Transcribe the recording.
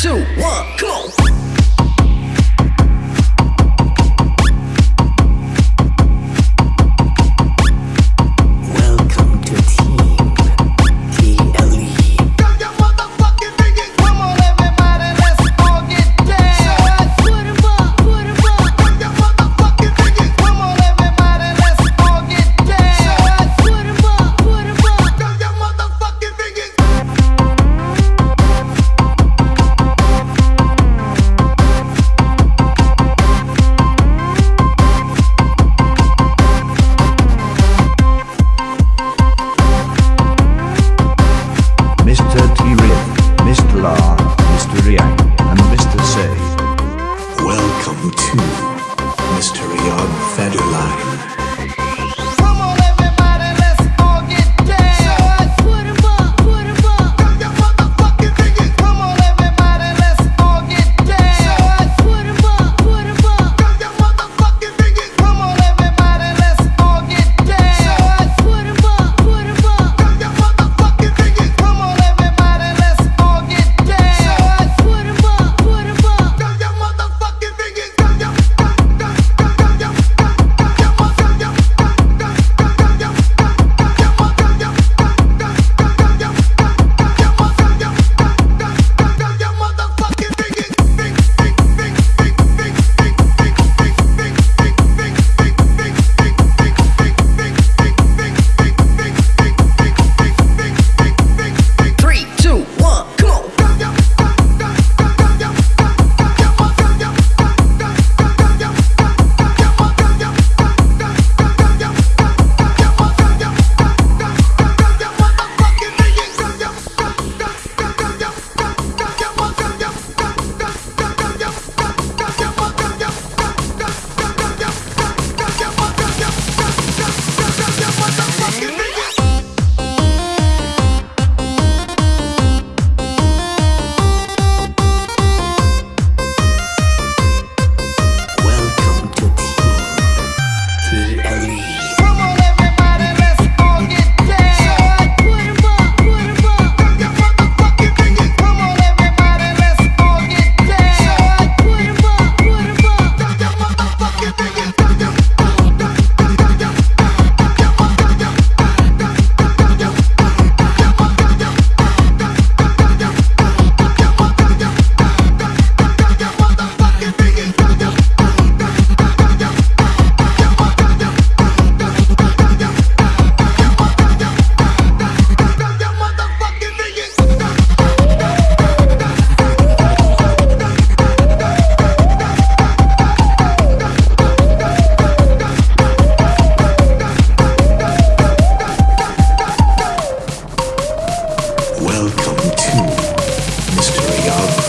two, one, go! fed your. Welcome to Mystery of